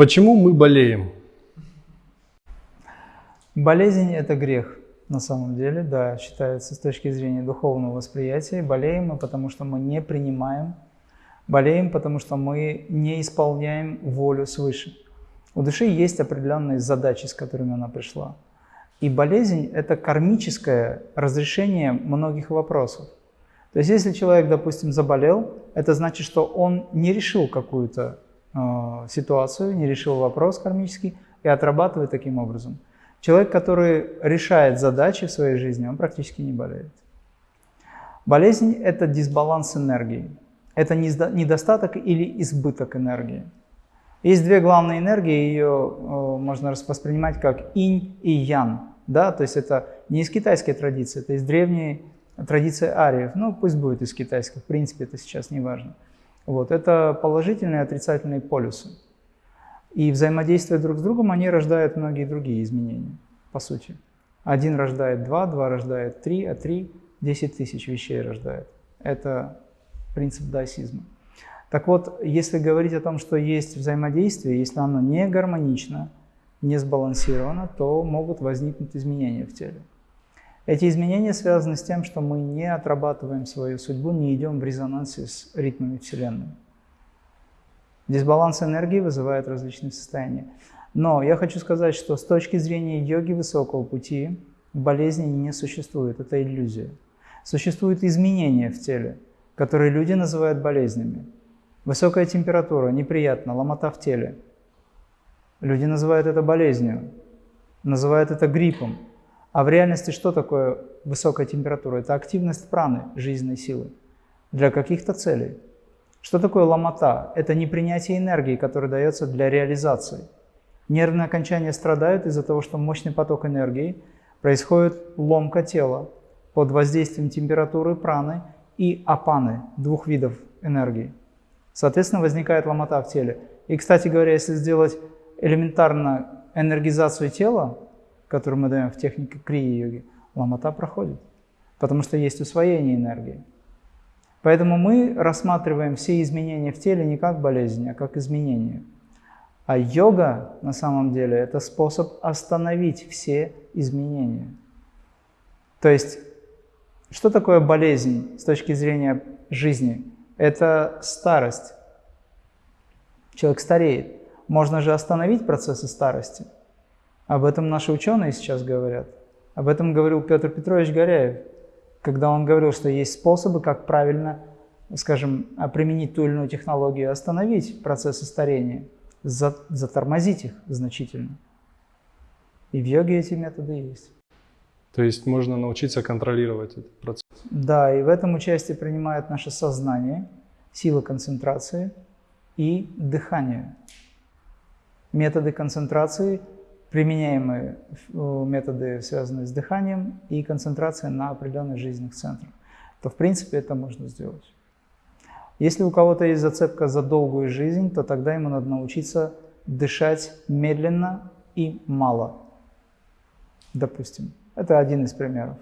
Почему мы болеем? Болезнь – это грех на самом деле, да, считается с точки зрения духовного восприятия. Болеем мы, потому что мы не принимаем, болеем, потому что мы не исполняем волю свыше. У души есть определенные задачи, с которыми она пришла. И болезнь – это кармическое разрешение многих вопросов. То есть если человек, допустим, заболел, это значит, что он не решил какую-то ситуацию, не решил вопрос кармический и отрабатывает таким образом. Человек, который решает задачи в своей жизни, он практически не болеет. Болезнь – это дисбаланс энергии. Это недостаток или избыток энергии. Есть две главные энергии, ее э, можно воспринимать как инь и ян. Да? То есть это не из китайской традиции, это из древней традиции ариев. Ну, пусть будет из китайской, в принципе, это сейчас не важно. Вот. Это положительные и отрицательные полюсы. И взаимодействуя друг с другом, они рождают многие другие изменения, по сути. Один рождает два, два рождает три, а три – десять тысяч вещей рождает. Это принцип даосизма. Так вот, если говорить о том, что есть взаимодействие, если оно не гармонично, не сбалансировано, то могут возникнуть изменения в теле. Эти изменения связаны с тем, что мы не отрабатываем свою судьбу, не идем в резонансе с ритмами Вселенной. Дисбаланс энергии вызывает различные состояния. Но я хочу сказать, что с точки зрения йоги высокого пути болезни не существует, это иллюзия. Существуют изменения в теле, которые люди называют болезнями. Высокая температура, неприятно, ломота в теле. Люди называют это болезнью, называют это гриппом. А в реальности что такое высокая температура? Это активность праны, жизненной силы, для каких-то целей. Что такое ломота? Это непринятие энергии, которая дается для реализации. Нервные окончания страдают из-за того, что мощный поток энергии, происходит ломка тела под воздействием температуры праны и апаны, двух видов энергии. Соответственно, возникает ломота в теле. И, кстати говоря, если сделать элементарно энергизацию тела, которую мы даем в технике крия-йоги, ломота проходит, потому что есть усвоение энергии. Поэтому мы рассматриваем все изменения в теле не как болезнь, а как изменения. А йога на самом деле это способ остановить все изменения. То есть, что такое болезнь с точки зрения жизни? Это старость. Человек стареет. Можно же остановить процессы старости. Об этом наши ученые сейчас говорят. Об этом говорил Петр Петрович Горяев когда он говорил, что есть способы, как правильно, скажем, применить ту или иную технологию, остановить процессы старения, затормозить их значительно. И в йоге эти методы есть. То есть можно научиться контролировать этот процесс? Да, и в этом участие принимает наше сознание, сила концентрации и дыхание. Методы концентрации применяемые э, методы, связанные с дыханием и концентрацией на определенных жизненных центрах, то в принципе это можно сделать. Если у кого-то есть зацепка за долгую жизнь, то тогда ему надо научиться дышать медленно и мало. Допустим. Это один из примеров.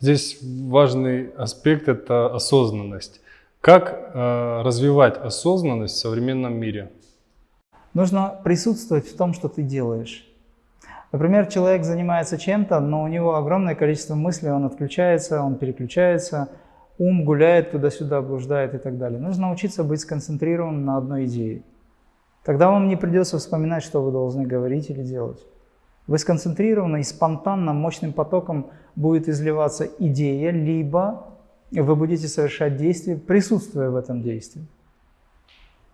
Здесь важный аспект – это осознанность. Как э, развивать осознанность в современном мире? Нужно присутствовать в том, что ты делаешь. Например, человек занимается чем-то, но у него огромное количество мыслей, он отключается, он переключается, ум гуляет туда-сюда, блуждает и так далее. Нужно научиться быть сконцентрированным на одной идее. Тогда вам не придется вспоминать, что вы должны говорить или делать. Вы сконцентрированы и спонтанно, мощным потоком будет изливаться идея, либо вы будете совершать действие, присутствуя в этом действии.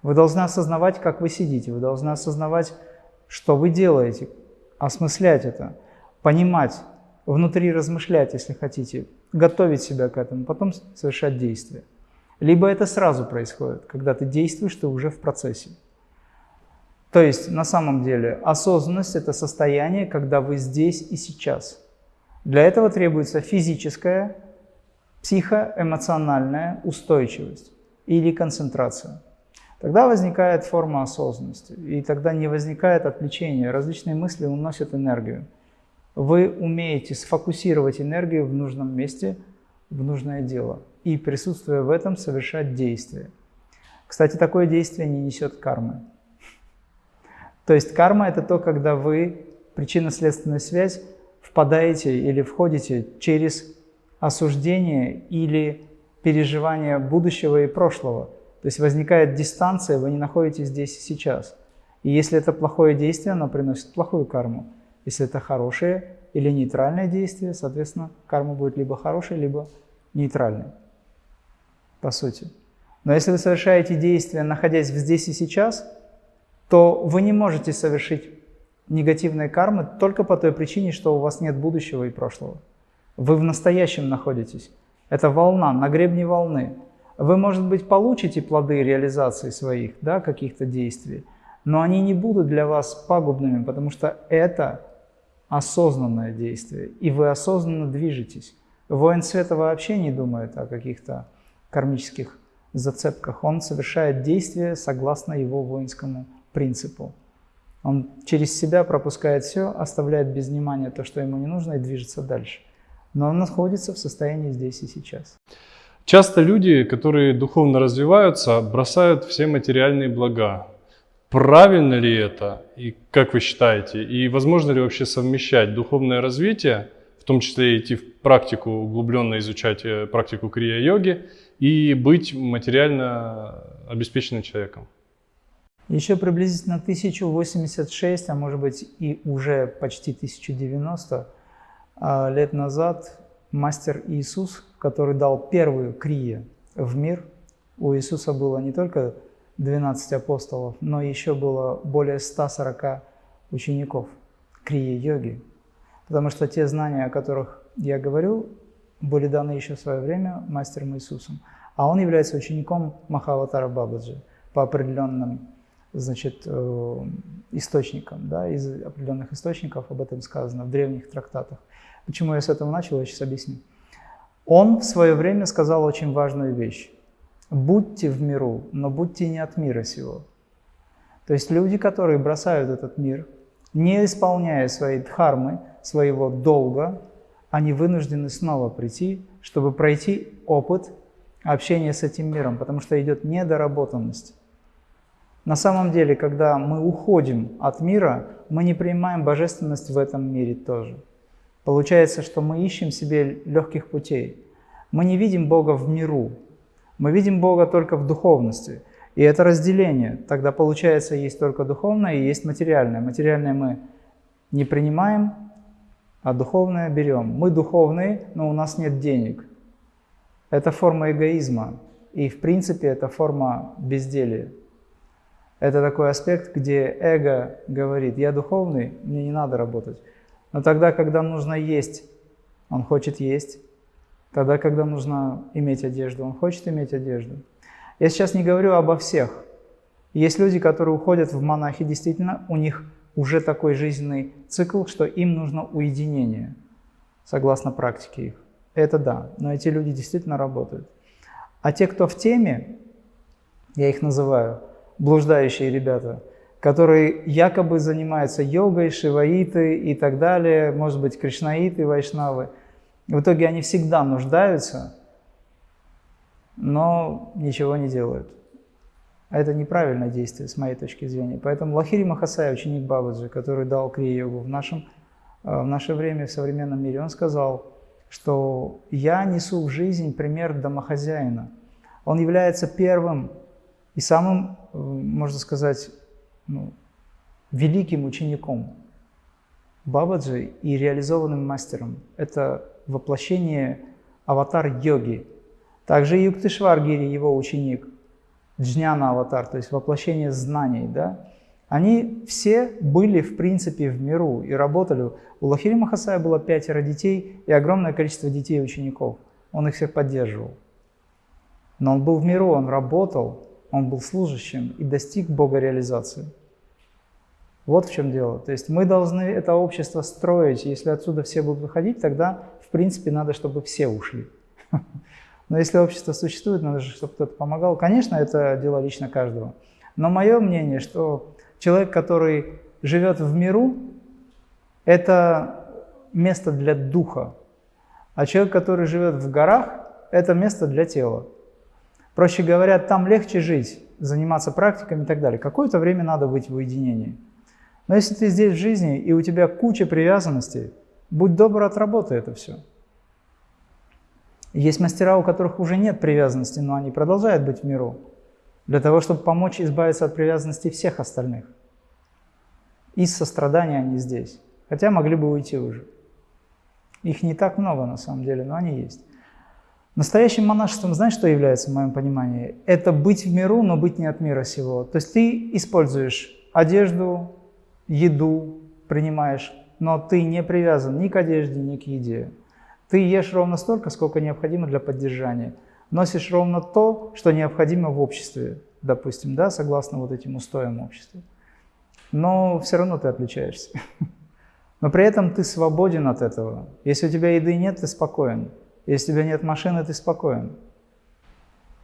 Вы должны осознавать, как вы сидите, вы должны осознавать, что вы делаете, осмыслять это, понимать, внутри размышлять, если хотите, готовить себя к этому, потом совершать действия. Либо это сразу происходит, когда ты действуешь, ты уже в процессе. То есть, на самом деле, осознанность – это состояние, когда вы здесь и сейчас. Для этого требуется физическая, психоэмоциональная устойчивость или концентрация. Тогда возникает форма осознанности, и тогда не возникает отвлечения. Различные мысли уносят энергию. Вы умеете сфокусировать энергию в нужном месте, в нужное дело, и присутствуя в этом совершать действие. Кстати, такое действие не несет кармы. То есть карма – это то, когда вы, причинно-следственная связь, впадаете или входите через осуждение или переживание будущего и прошлого. То есть возникает дистанция, вы не находитесь здесь и сейчас. И если это плохое действие, оно приносит плохую карму. Если это хорошее или нейтральное действие, соответственно, карма будет либо хорошей, либо нейтральной, по сути. Но если вы совершаете действия, находясь здесь и сейчас, то вы не можете совершить негативные кармы только по той причине, что у вас нет будущего и прошлого. Вы в настоящем находитесь. Это волна, на гребне волны. Вы, может быть, получите плоды реализации своих, да, каких-то действий, но они не будут для вас пагубными, потому что это осознанное действие, и вы осознанно движетесь. Воин света вообще не думает о каких-то кармических зацепках. Он совершает действия согласно его воинскому принципу. Он через себя пропускает все, оставляет без внимания то, что ему не нужно, и движется дальше. Но он находится в состоянии здесь и сейчас. Часто люди, которые духовно развиваются, бросают все материальные блага. Правильно ли это? И как вы считаете? И возможно ли вообще совмещать духовное развитие, в том числе идти в практику, углубленно изучать э, практику крия-йоги, и быть материально обеспеченным человеком? Еще приблизительно 1086, а может быть и уже почти 1090 а, лет назад мастер Иисус, который дал первую крие в мир, у Иисуса было не только 12 апостолов, но еще было более 140 учеников крие йоги. Потому что те знания, о которых я говорил, были даны еще в свое время мастером Иисусом. А он является учеником Махаватара Бабаджи по определенным значит, э, источникам, да, из определенных источников об этом сказано в древних трактатах. Почему я с этого начал, я сейчас объясню. Он в свое время сказал очень важную вещь. «Будьте в миру, но будьте не от мира сего». То есть люди, которые бросают этот мир, не исполняя свои дхармы, своего долга, они вынуждены снова прийти, чтобы пройти опыт общения с этим миром, потому что идет недоработанность. На самом деле, когда мы уходим от мира, мы не принимаем божественность в этом мире тоже. Получается, что мы ищем себе легких путей. Мы не видим Бога в миру, мы видим Бога только в духовности. И это разделение. Тогда получается, есть только духовное и есть материальное. Материальное мы не принимаем, а духовное берем. Мы духовные, но у нас нет денег. Это форма эгоизма. И в принципе это форма безделия. Это такой аспект, где эго говорит, я духовный, мне не надо работать. Но тогда, когда нужно есть, он хочет есть. Тогда, когда нужно иметь одежду, он хочет иметь одежду. Я сейчас не говорю обо всех. Есть люди, которые уходят в монахи, действительно, у них уже такой жизненный цикл, что им нужно уединение, согласно практике их. Это да, но эти люди действительно работают. А те, кто в теме, я их называю блуждающие ребята, которые якобы занимаются йогой, шиваиты и так далее, может быть, кришнаиты, вайшнавы. В итоге они всегда нуждаются, но ничего не делают. А это неправильное действие с моей точки зрения. Поэтому Лахири Махасай, ученик Бабаджи, который дал крия-йогу в, нашем, э, в наше время, в современном мире, он сказал, что я несу в жизнь пример домохозяина. Он является первым и самым, э, можно сказать, ну, великим учеником Бабаджи и реализованным мастером. Это воплощение аватар-йоги. Также Юктышваргири, его ученик, Джняна аватар, то есть воплощение знаний, да, они все были, в принципе, в миру и работали. У Лахири Махасая было пятеро детей и огромное количество детей и учеников. Он их всех поддерживал. Но он был в миру, он работал, он был служащим и достиг Бога реализации. Вот в чем дело. То есть мы должны это общество строить. Если отсюда все будут выходить, тогда, в принципе, надо, чтобы все ушли. Но если общество существует, надо же, чтобы кто-то помогал. Конечно, это дело лично каждого. Но мое мнение, что человек, который живет в миру, это место для духа. А человек, который живет в горах, это место для тела. Проще говоря, там легче жить, заниматься практиками и так далее. Какое-то время надо быть в уединении. Но если ты здесь в жизни, и у тебя куча привязанностей, будь добр, отработай это все. Есть мастера, у которых уже нет привязанности, но они продолжают быть в миру, для того, чтобы помочь избавиться от привязанности всех остальных. Из сострадания они здесь, хотя могли бы уйти уже. Их не так много на самом деле, но они есть. Настоящим монашеством, знаешь, что является в моем понимании? Это быть в миру, но быть не от мира сего. То есть ты используешь одежду, еду, принимаешь, но ты не привязан ни к одежде, ни к еде. Ты ешь ровно столько, сколько необходимо для поддержания. Носишь ровно то, что необходимо в обществе, допустим, да, согласно вот этим устоям общества. Но все равно ты отличаешься. Но при этом ты свободен от этого. Если у тебя еды нет, ты спокоен. Если у тебя нет машины, ты спокоен.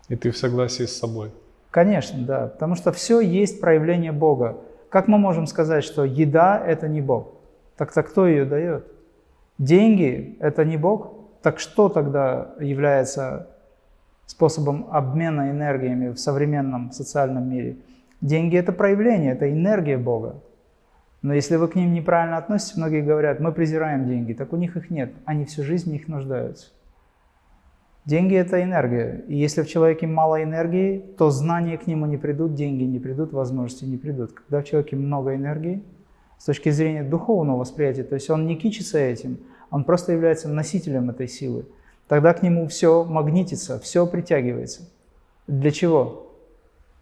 И ты в согласии с собой. Конечно, да. Потому что все есть проявление Бога. Как мы можем сказать, что еда – это не Бог? Так-то кто ее дает? Деньги – это не Бог? Так что тогда является способом обмена энергиями в современном социальном мире? Деньги – это проявление, это энергия Бога. Но если вы к ним неправильно относитесь, многие говорят, мы презираем деньги, так у них их нет, они всю жизнь в них нуждаются. Деньги – это энергия, и если в человеке мало энергии, то знания к нему не придут, деньги не придут, возможности не придут. Когда в человеке много энергии, с точки зрения духовного восприятия, то есть он не кичится этим, он просто является носителем этой силы, тогда к нему все магнитится, все притягивается. Для чего?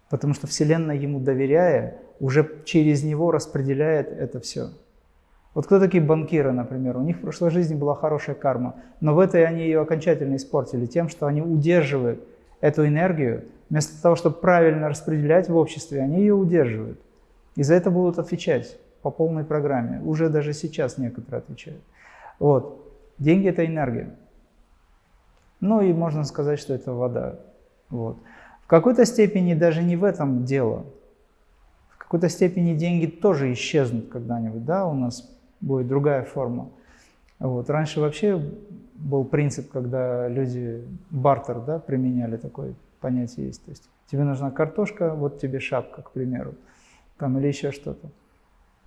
Потому что Вселенная ему доверяя, уже через него распределяет это все. Вот кто такие банкиры, например? У них в прошлой жизни была хорошая карма, но в этой они ее окончательно испортили тем, что они удерживают эту энергию, вместо того, чтобы правильно распределять в обществе, они ее удерживают. И за это будут отвечать по полной программе. Уже даже сейчас некоторые отвечают. Вот. Деньги – это энергия. Ну и можно сказать, что это вода. Вот. В какой-то степени даже не в этом дело какой-то степени деньги тоже исчезнут когда-нибудь, да, у нас будет другая форма. Вот. Раньше вообще был принцип, когда люди бартер да, применяли такое понятие есть. То есть тебе нужна картошка, вот тебе шапка, к примеру, там, или еще что-то.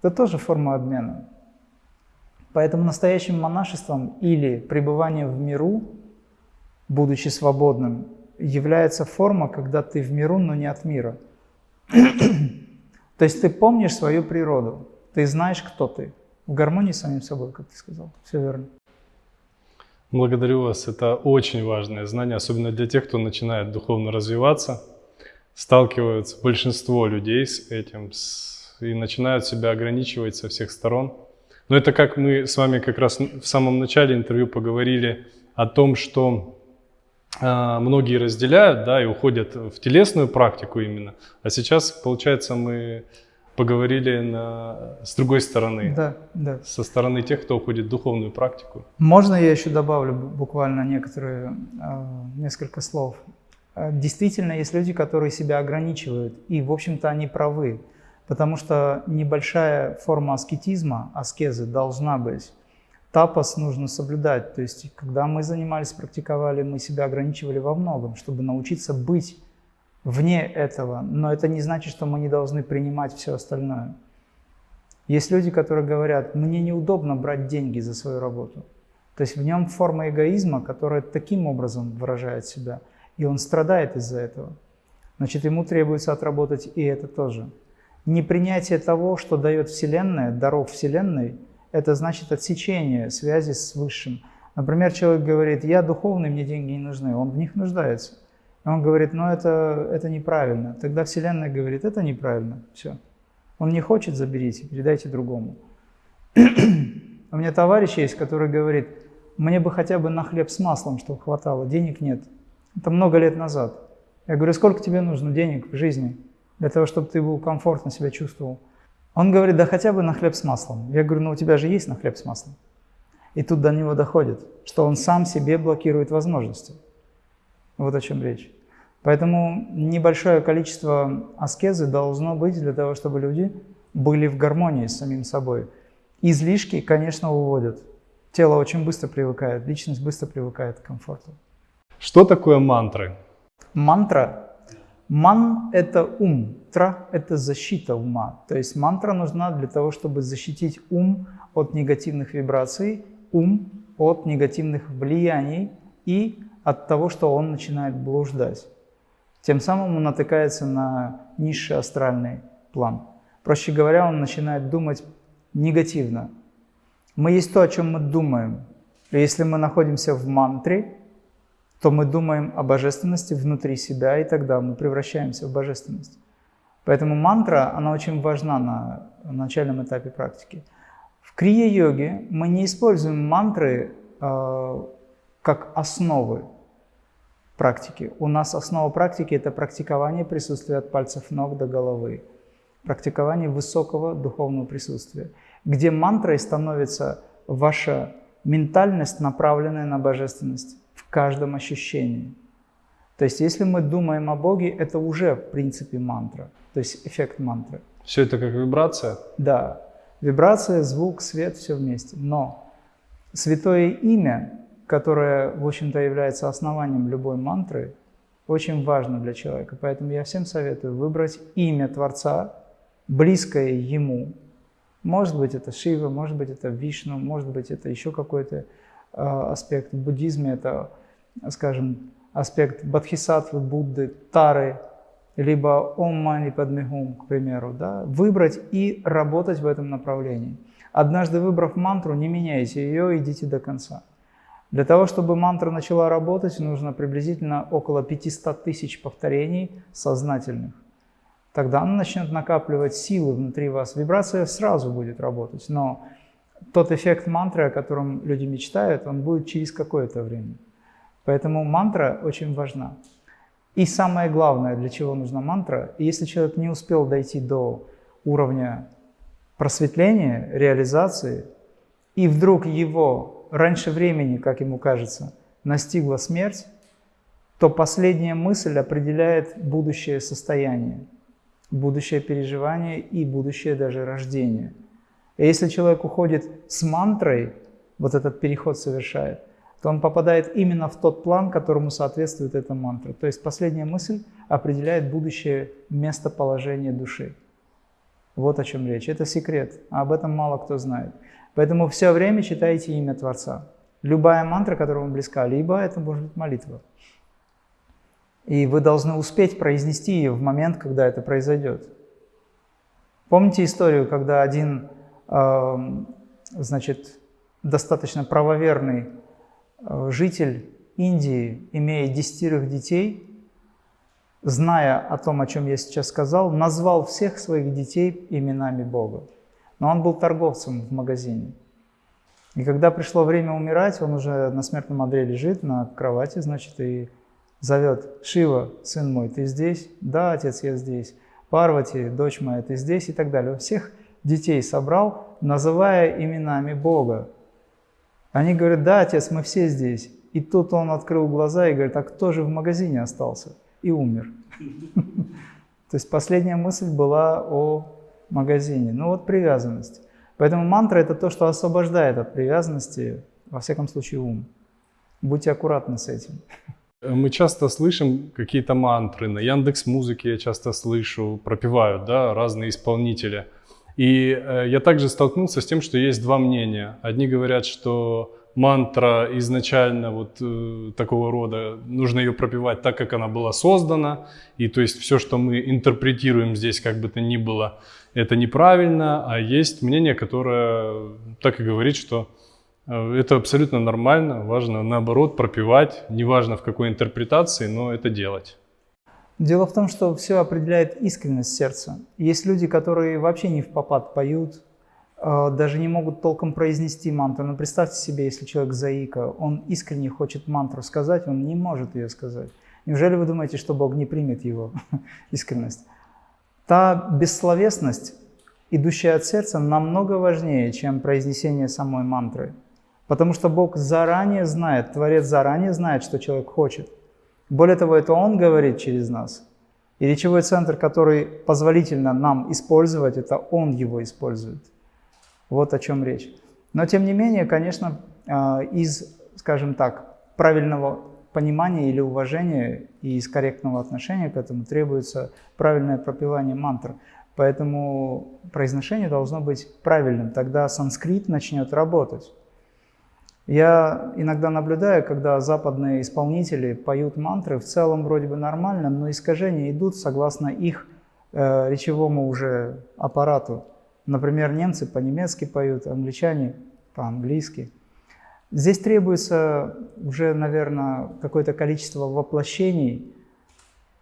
Это тоже форма обмена. Поэтому настоящим монашеством или пребыванием в миру, будучи свободным, является форма, когда ты в миру, но не от мира. То есть ты помнишь свою природу, ты знаешь, кто ты. В гармонии с самим собой, как ты сказал. Все верно. Благодарю вас. Это очень важное знание, особенно для тех, кто начинает духовно развиваться. Сталкиваются большинство людей с этим и начинают себя ограничивать со всех сторон. Но это как мы с вами как раз в самом начале интервью поговорили о том, что а, многие разделяют, да, и уходят в телесную практику именно. А сейчас, получается, мы поговорили на, с другой стороны, да, да. со стороны тех, кто уходит в духовную практику. Можно я еще добавлю буквально некоторые, а, несколько слов? А, действительно, есть люди, которые себя ограничивают, и, в общем-то, они правы, потому что небольшая форма аскетизма, аскезы должна быть. Тапос нужно соблюдать. То есть, когда мы занимались, практиковали, мы себя ограничивали во многом, чтобы научиться быть вне этого. Но это не значит, что мы не должны принимать все остальное. Есть люди, которые говорят, мне неудобно брать деньги за свою работу. То есть в нем форма эгоизма, которая таким образом выражает себя. И он страдает из-за этого. Значит, ему требуется отработать и это тоже. Непринятие того, что дает Вселенная, даров Вселенной – это значит отсечение связи с Высшим. Например, человек говорит, я духовный, мне деньги не нужны, он в них нуждается. Он говорит, ну это, это неправильно. Тогда Вселенная говорит, это неправильно, все. Он не хочет, заберите, передайте другому. У меня товарищ есть, который говорит, мне бы хотя бы на хлеб с маслом, чтобы хватало, денег нет. Это много лет назад. Я говорю, сколько тебе нужно денег в жизни для того, чтобы ты был комфортно себя чувствовал? Он говорит, да хотя бы на хлеб с маслом. Я говорю, ну у тебя же есть на хлеб с маслом. И тут до него доходит, что он сам себе блокирует возможности. Вот о чем речь. Поэтому небольшое количество аскезы должно быть для того, чтобы люди были в гармонии с самим собой. Излишки, конечно, уводят. Тело очень быстро привыкает, личность быстро привыкает к комфорту. Что такое мантры? Мантра Ман – это ум, тра – это защита ума. То есть мантра нужна для того, чтобы защитить ум от негативных вибраций, ум от негативных влияний и от того, что он начинает блуждать. Тем самым он натыкается на низший астральный план. Проще говоря, он начинает думать негативно. Мы есть то, о чем мы думаем. И если мы находимся в мантре, то мы думаем о божественности внутри себя, и тогда мы превращаемся в божественность. Поэтому мантра, она очень важна на начальном этапе практики. В крия-йоге мы не используем мантры э, как основы практики. У нас основа практики – это практикование присутствия от пальцев ног до головы, практикование высокого духовного присутствия, где мантрой становится ваша ментальность, направленная на божественность в каждом ощущении. То есть если мы думаем о Боге, это уже в принципе мантра, то есть эффект мантры. Все это как вибрация? Да. Вибрация, звук, свет, все вместе. Но святое имя которое, в общем-то, является основанием любой мантры, очень важно для человека. Поэтому я всем советую выбрать имя Творца, близкое ему. Может быть, это Шива, может быть, это Вишну, может быть, это еще какой-то э, аспект. В буддизме это, скажем, аспект Бодхисаттвы, Будды, Тары, либо Ом Мани Падмехум, к примеру. Да? Выбрать и работать в этом направлении. Однажды выбрав мантру, не меняйте ее, идите до конца. Для того, чтобы мантра начала работать, нужно приблизительно около 500 тысяч повторений сознательных. Тогда она начнет накапливать силы внутри вас. Вибрация сразу будет работать, но тот эффект мантры, о котором люди мечтают, он будет через какое-то время. Поэтому мантра очень важна. И самое главное, для чего нужна мантра, если человек не успел дойти до уровня просветления, реализации, и вдруг его раньше времени, как ему кажется, настигла смерть, то последняя мысль определяет будущее состояние, будущее переживание и будущее даже рождение. И если человек уходит с мантрой, вот этот переход совершает, то он попадает именно в тот план, которому соответствует эта мантра. То есть последняя мысль определяет будущее местоположение души. Вот о чем речь. Это секрет, а об этом мало кто знает. Поэтому все время читайте имя Творца. Любая мантра, которая вам близка, либо это может быть молитва. И вы должны успеть произнести ее в момент, когда это произойдет. Помните историю, когда один, э, значит, достаточно правоверный э, житель Индии, имея десятерых детей, зная о том, о чем я сейчас сказал, назвал всех своих детей именами Бога. Но он был торговцем в магазине. И когда пришло время умирать, он уже на смертном одре лежит на кровати, значит, и зовет «Шива, сын мой, ты здесь?» «Да, отец, я здесь». «Парвати, дочь моя, ты здесь?» и так далее. Он всех детей собрал, называя именами Бога. Они говорят «Да, отец, мы все здесь». И тут он открыл глаза и говорит «А кто же в магазине остался?» И умер. То есть последняя мысль была о магазине. Ну вот привязанность. Поэтому мантра это то, что освобождает от привязанности, во всяком случае, ум. Будьте аккуратны с этим. Мы часто слышим какие-то мантры, на Яндекс Музыке я часто слышу, пропевают да, разные исполнители. И э, я также столкнулся с тем, что есть два мнения. Одни говорят, что мантра изначально вот э, такого рода, нужно ее пропевать так, как она была создана, и то есть все, что мы интерпретируем здесь, как бы то ни было, это неправильно, а есть мнение, которое так и говорит, что э, это абсолютно нормально, важно наоборот пропевать, неважно в какой интерпретации, но это делать. Дело в том, что все определяет искренность сердца. Есть люди, которые вообще не в попад поют, э, даже не могут толком произнести мантру. Но представьте себе, если человек заика, он искренне хочет мантру сказать, он не может ее сказать. Неужели вы думаете, что Бог не примет его искренность? Та бессловесность, идущая от сердца, намного важнее, чем произнесение самой мантры. Потому что Бог заранее знает, Творец заранее знает, что человек хочет. Более того, это Он говорит через нас. И речевой центр, который позволительно нам использовать, это Он его использует. Вот о чем речь. Но тем не менее, конечно, а, из, скажем так, правильного понимания или уважения и из корректного отношения к этому требуется правильное пропевание мантр. Поэтому произношение должно быть правильным, тогда санскрит начнет работать. Я иногда наблюдаю, когда западные исполнители поют мантры, в целом вроде бы нормально, но искажения идут согласно их э, речевому уже аппарату. Например, немцы по-немецки поют, англичане по-английски. Здесь требуется уже, наверное, какое-то количество воплощений,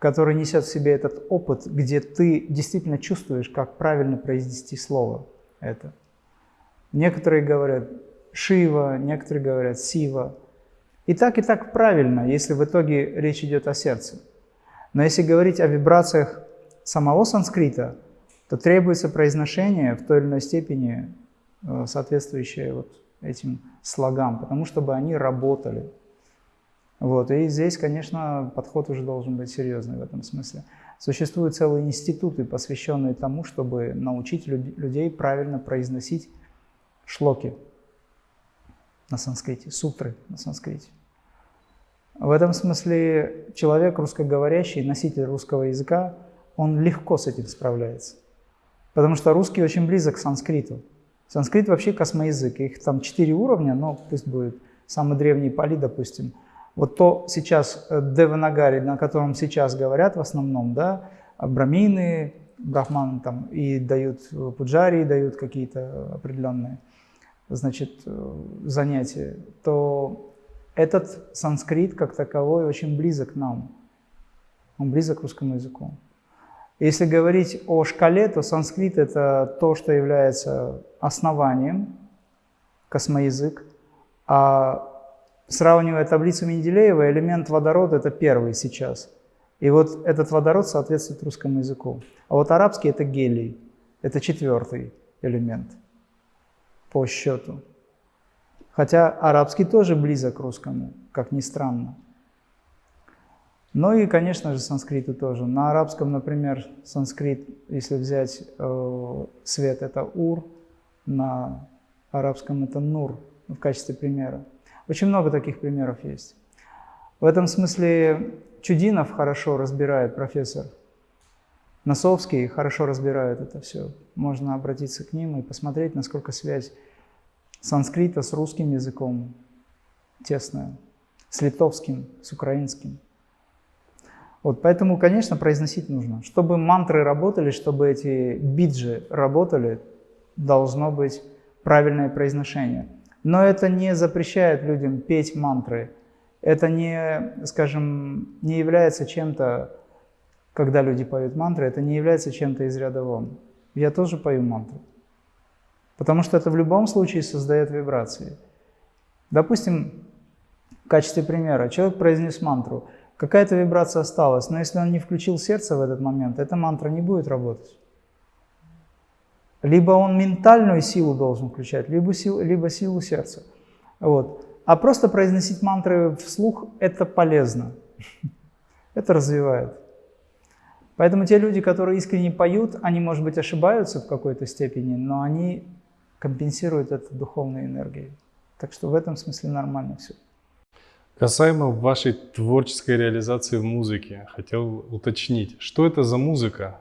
которое несет в себе этот опыт, где ты действительно чувствуешь, как правильно произнести слово это. Некоторые говорят Шива, некоторые говорят Сива. И так, и так правильно, если в итоге речь идет о сердце. Но если говорить о вибрациях самого санскрита, то требуется произношение в той или иной степени, э, соответствующее вот этим слогам, потому чтобы они работали. Вот. И здесь, конечно, подход уже должен быть серьезный в этом смысле. Существуют целые институты, посвященные тому, чтобы научить людей правильно произносить шлоки на санскрите, сутры на санскрите. В этом смысле человек русскоговорящий, носитель русского языка, он легко с этим справляется. Потому что русский очень близок к санскриту. Санскрит вообще космоязык, их там четыре уровня, но пусть будет самый древний Пали, допустим. Вот то сейчас э, Деванагари, на котором сейчас говорят в основном, да, брамины, брахманы там и дают э, пуджари, дают какие-то определенные, значит, э, занятия, то этот санскрит как таковой очень близок к нам. Он близок к русскому языку. Если говорить о шкале, то санскрит – это то, что является основанием, космоязык. А сравнивая таблицу Менделеева, элемент водорода – это первый сейчас. И вот этот водород соответствует русскому языку. А вот арабский – это гелий, это четвертый элемент по счету. Хотя арабский тоже близок к русскому, как ни странно. Ну и, конечно же, санскриту тоже. На арабском, например, санскрит, если взять э, свет, это ур, на арабском это нур, в качестве примера. Очень много таких примеров есть. В этом смысле Чудинов хорошо разбирает, профессор. Носовский хорошо разбирает это все. Можно обратиться к ним и посмотреть, насколько связь санскрита с русским языком тесная, с литовским, с украинским. Вот, поэтому, конечно, произносить нужно. Чтобы мантры работали, чтобы эти биджи работали, должно быть правильное произношение. Но это не запрещает людям петь мантры. Это не, скажем, не является чем-то, когда люди поют мантры, это не является чем-то из ряда вон. Я тоже пою мантры. Потому что это в любом случае создает вибрации. Допустим, в качестве примера, человек произнес мантру – Какая-то вибрация осталась, но если он не включил сердце в этот момент, эта мантра не будет работать. Либо он ментальную силу должен включать, либо силу, либо силу сердца. Вот. А просто произносить мантры вслух – это полезно. Это развивает. Поэтому те люди, которые искренне поют, они, может быть, ошибаются в какой-то степени, но они компенсируют это духовной энергией. Так что в этом смысле нормально все. Касаемо вашей творческой реализации в музыке, хотел уточнить, что это за музыка?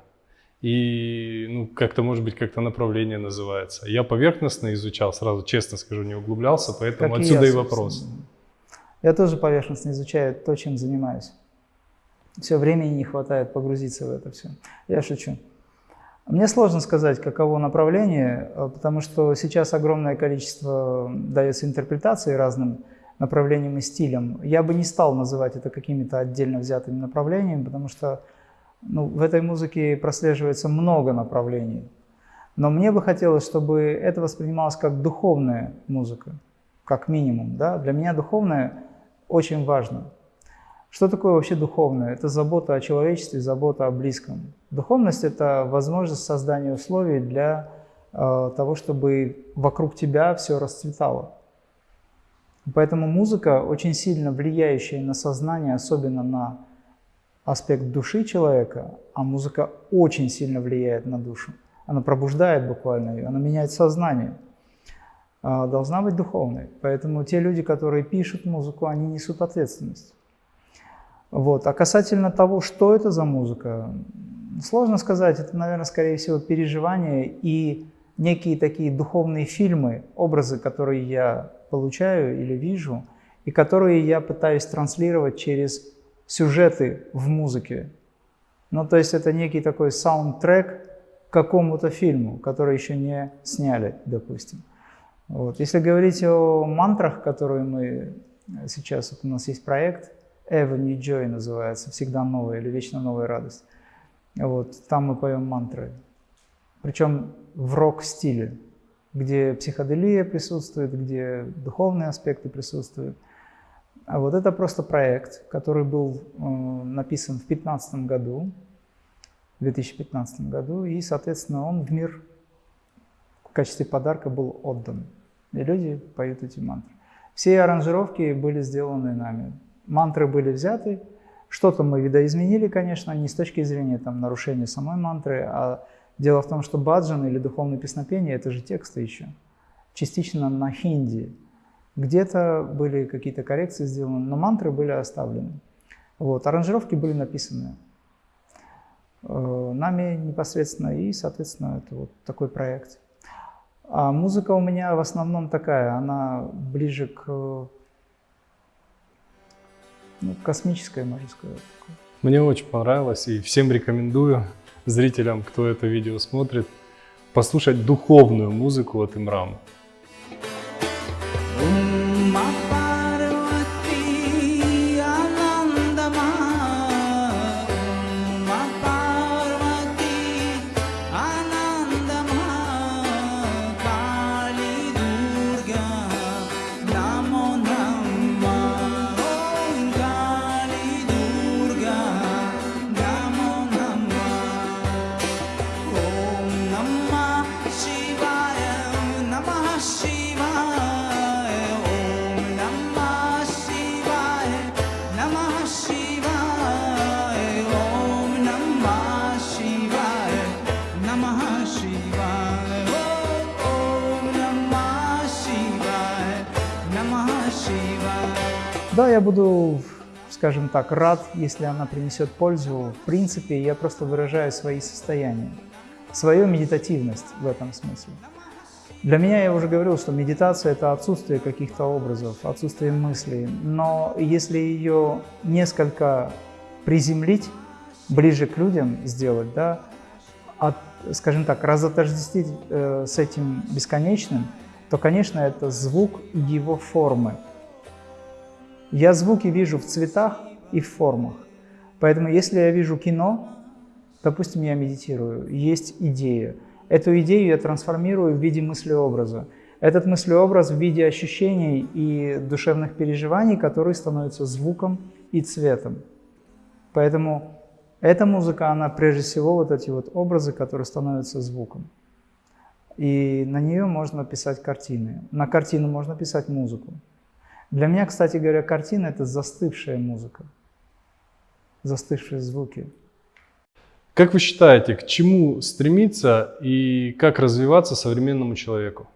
И ну, как-то, может быть, как-то направление называется. Я поверхностно изучал, сразу честно скажу, не углублялся, поэтому как отсюда и, я, и вопрос. Я тоже поверхностно изучаю то, чем занимаюсь. Все времени не хватает погрузиться в это все. Я шучу. Мне сложно сказать, каково направление, э, потому что сейчас огромное количество дается интерпретаций разным направлением и стилем. Я бы не стал называть это какими-то отдельно взятыми направлениями, потому что ну, в этой музыке прослеживается много направлений. Но мне бы хотелось, чтобы это воспринималось как духовная музыка, как минимум. Да? Для меня духовное очень важно. Что такое вообще духовное? Это забота о человечестве, забота о близком. Духовность – это возможность создания условий для э, того, чтобы вокруг тебя все расцветало. Поэтому музыка, очень сильно влияющая на сознание, особенно на аспект души человека, а музыка очень сильно влияет на душу. Она пробуждает буквально ее, она меняет сознание. А, должна быть духовной. Поэтому те люди, которые пишут музыку, они несут ответственность. Вот. А касательно того, что это за музыка, сложно сказать. Это, наверное, скорее всего, переживания и некие такие духовные фильмы, образы, которые я получаю или вижу, и которые я пытаюсь транслировать через сюжеты в музыке. Ну, то есть это некий такой саундтрек к какому-то фильму, который еще не сняли, допустим. Вот. Если говорить о мантрах, которые мы сейчас, вот у нас есть проект, Ever New Joy называется, всегда новая или вечно новая радость. Вот, там мы поем мантры. Причем в рок-стиле, где психоделия присутствует, где духовные аспекты присутствуют. А вот это просто проект, который был э, написан в 2015 году, в 2015 году, и, соответственно, он в мир в качестве подарка был отдан. И люди поют эти мантры. Все аранжировки были сделаны нами. Мантры были взяты, что-то мы видоизменили, конечно, не с точки зрения там, нарушения самой мантры, а дело в том, что баджан или духовное песнопение – это же тексты еще, частично на хинди. Где-то были какие-то коррекции сделаны, но мантры были оставлены. Вот, аранжировки были написаны э, нами непосредственно, и, соответственно, это вот такой проект. А музыка у меня в основном такая, она ближе к ну, космическая, можно сказать. Мне очень понравилось и всем рекомендую зрителям, кто это видео смотрит, послушать духовную музыку от Имрама. Буду, скажем так, рад, если она принесет пользу. В принципе, я просто выражаю свои состояния, свою медитативность в этом смысле. Для меня, я уже говорил, что медитация – это отсутствие каких-то образов, отсутствие мыслей. Но если ее несколько приземлить, ближе к людям сделать, да, от, скажем так, разотождествить э, с этим бесконечным, то, конечно, это звук его формы. Я звуки вижу в цветах и в формах. Поэтому если я вижу кино, допустим, я медитирую, есть идея. Эту идею я трансформирую в виде мыслеобраза. Этот мыслеобраз в виде ощущений и душевных переживаний, которые становятся звуком и цветом. Поэтому эта музыка, она прежде всего вот эти вот образы, которые становятся звуком. И на нее можно писать картины. На картину можно писать музыку. Для меня, кстати говоря, картина – это застывшая музыка, застывшие звуки. Как вы считаете, к чему стремиться и как развиваться современному человеку?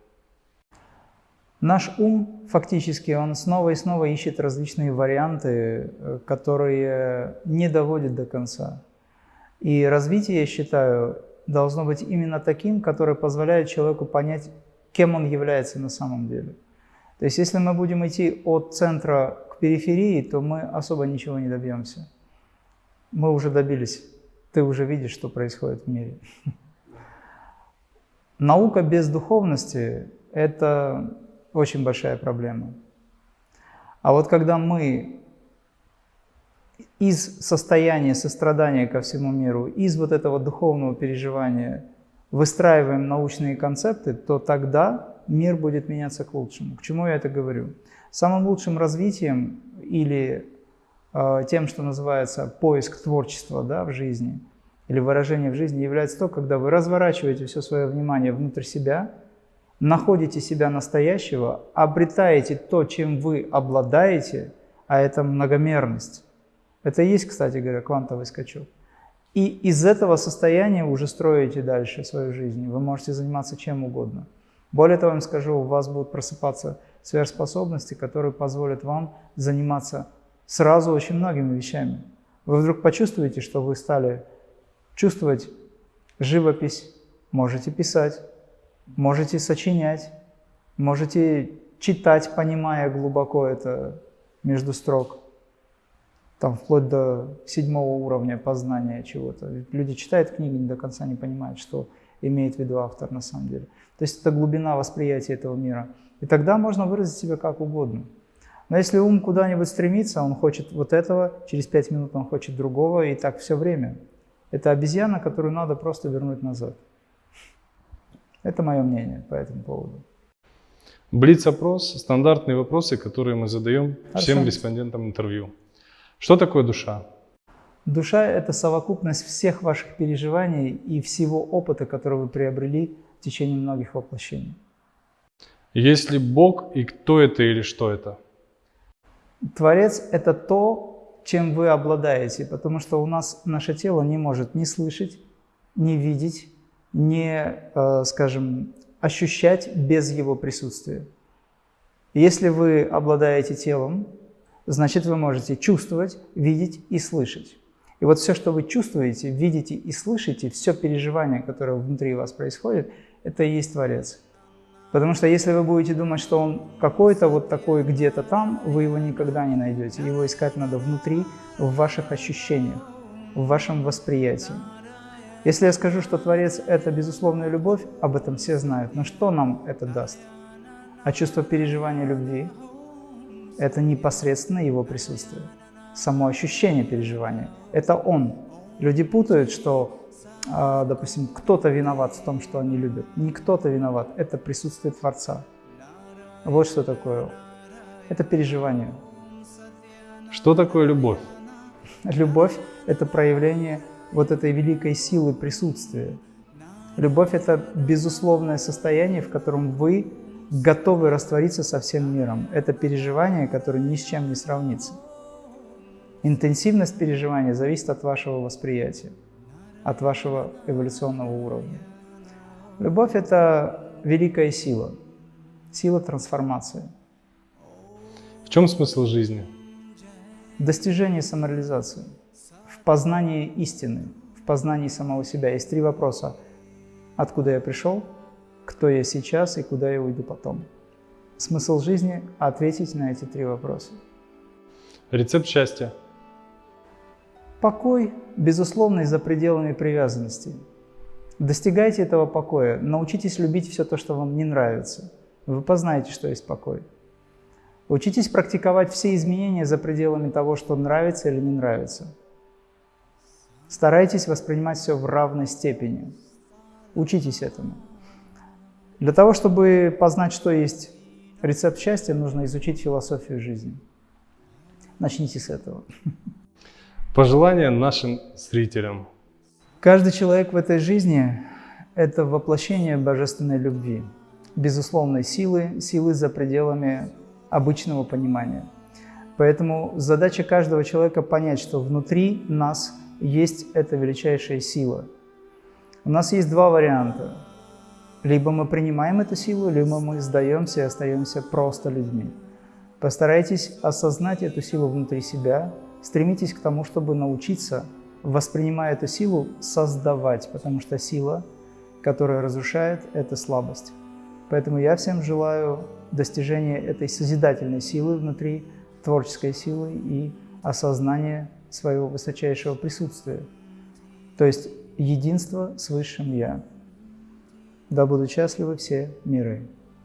Наш ум, фактически, он снова и снова ищет различные варианты, э, которые не доводят до конца. И развитие, я считаю, должно быть именно таким, которое позволяет человеку понять, кем он является на самом деле. То есть если мы будем идти от центра к периферии, то мы особо ничего не добьемся. Мы уже добились. Ты уже видишь, что происходит в мире. Наука без духовности – это очень большая проблема. А вот когда мы из состояния сострадания ко всему миру, из вот этого духовного переживания выстраиваем научные концепты, то тогда мир будет меняться к лучшему. К чему я это говорю? Самым лучшим развитием или э, тем, что называется поиск творчества да, в жизни или выражение в жизни, является то, когда вы разворачиваете все свое внимание внутрь себя, находите себя настоящего, обретаете то, чем вы обладаете, а это многомерность. Это и есть, кстати говоря, квантовый скачок. И из этого состояния уже строите дальше свою жизнь. Вы можете заниматься чем угодно. Более того, я вам скажу, у вас будут просыпаться сверхспособности, которые позволят вам заниматься сразу очень многими вещами. Вы вдруг почувствуете, что вы стали чувствовать живопись, можете писать, можете сочинять, можете читать, понимая глубоко это между строк, там вплоть до седьмого уровня познания чего-то. Люди читают книги, до конца не понимают, что имеет в виду автор на самом деле. То есть это глубина восприятия этого мира. И тогда можно выразить себя как угодно. Но если ум куда-нибудь стремится, он хочет вот этого, через пять минут он хочет другого, и так все время. Это обезьяна, которую надо просто вернуть назад. Это мое мнение по этому поводу. Блиц-опрос – стандартные вопросы, которые мы задаем всем Хорошо. респондентам интервью. Что такое душа? Душа – это совокупность всех ваших переживаний и всего опыта, который вы приобрели в течение многих воплощений. Есть ли Бог и кто это или что это? Творец – это то, чем вы обладаете, потому что у нас наше тело не может ни слышать, ни видеть, ни, э, скажем, ощущать без его присутствия. Если вы обладаете телом, значит вы можете чувствовать, видеть и слышать. И вот все, что вы чувствуете, видите и слышите, все переживание, которое внутри вас происходит, это и есть Творец. Потому что если вы будете думать, что он какой-то вот такой где-то там, вы его никогда не найдете. Его искать надо внутри, в ваших ощущениях, в вашем восприятии. Если я скажу, что Творец – это безусловная любовь, об этом все знают, но что нам это даст? А чувство переживания любви – это непосредственно его присутствие, само ощущение переживания – это он. Люди путают, что а, допустим, кто-то виноват в том, что они любят. Не кто-то виноват, это присутствие Творца. Вот что такое. Это переживание. Что такое любовь? Любовь – это проявление вот этой великой силы присутствия. Любовь – это безусловное состояние, в котором вы готовы раствориться со всем миром. Это переживание, которое ни с чем не сравнится. Интенсивность переживания зависит от вашего восприятия от вашего эволюционного уровня. Любовь – это великая сила, сила трансформации. В чем смысл жизни? В достижении самореализации, в познании истины, в познании самого себя. Есть три вопроса. Откуда я пришел, кто я сейчас и куда я уйду потом. Смысл жизни – ответить на эти три вопроса. Рецепт счастья – Покой, безусловно, за пределами привязанности. Достигайте этого покоя, научитесь любить все то, что вам не нравится. Вы познаете, что есть покой. Учитесь практиковать все изменения за пределами того, что нравится или не нравится. Старайтесь воспринимать все в равной степени. Учитесь этому. Для того, чтобы познать, что есть рецепт счастья, нужно изучить философию жизни. Начните с этого. Пожелания нашим зрителям. Каждый человек в этой жизни – это воплощение божественной любви, безусловной силы, силы за пределами обычного понимания. Поэтому задача каждого человека понять, что внутри нас есть эта величайшая сила. У нас есть два варианта. Либо мы принимаем эту силу, либо мы сдаемся и остаемся просто людьми. Постарайтесь осознать эту силу внутри себя – Стремитесь к тому, чтобы научиться, воспринимая эту силу, создавать, потому что сила, которая разрушает, это слабость. Поэтому я всем желаю достижения этой созидательной силы внутри, творческой силы и осознания своего высочайшего присутствия. То есть единство с Высшим Я. Да будут счастливы все миры.